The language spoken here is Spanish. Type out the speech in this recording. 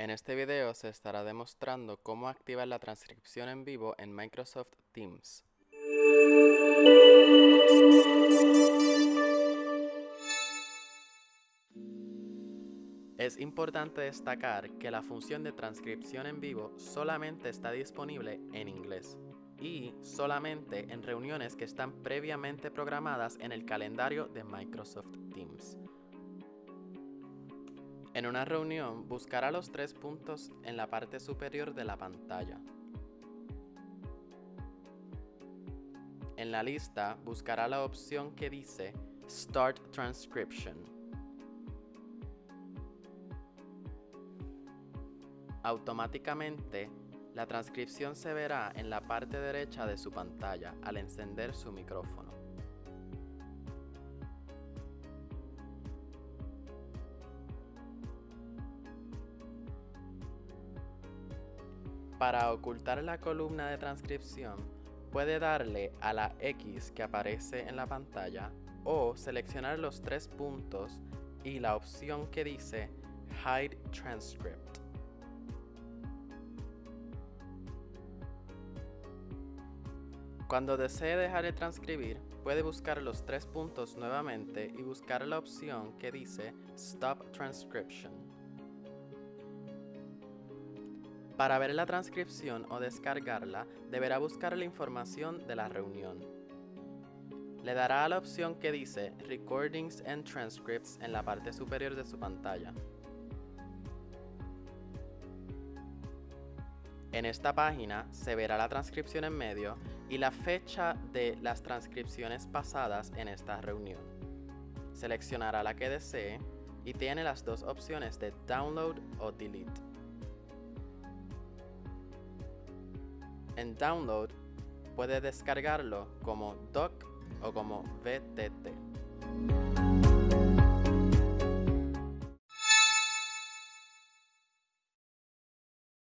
En este video se estará demostrando cómo activar la transcripción en vivo en Microsoft Teams. Es importante destacar que la función de transcripción en vivo solamente está disponible en inglés y solamente en reuniones que están previamente programadas en el calendario de Microsoft Teams. En una reunión, buscará los tres puntos en la parte superior de la pantalla. En la lista, buscará la opción que dice Start Transcription. Automáticamente, la transcripción se verá en la parte derecha de su pantalla al encender su micrófono. Para ocultar la columna de transcripción, puede darle a la X que aparece en la pantalla o seleccionar los tres puntos y la opción que dice Hide Transcript. Cuando desee dejar de transcribir, puede buscar los tres puntos nuevamente y buscar la opción que dice Stop Transcription. Para ver la transcripción o descargarla, deberá buscar la información de la reunión. Le dará a la opción que dice Recordings and Transcripts en la parte superior de su pantalla. En esta página se verá la transcripción en medio y la fecha de las transcripciones pasadas en esta reunión. Seleccionará la que desee y tiene las dos opciones de Download o Delete. En Download puede descargarlo como doc o como VTT.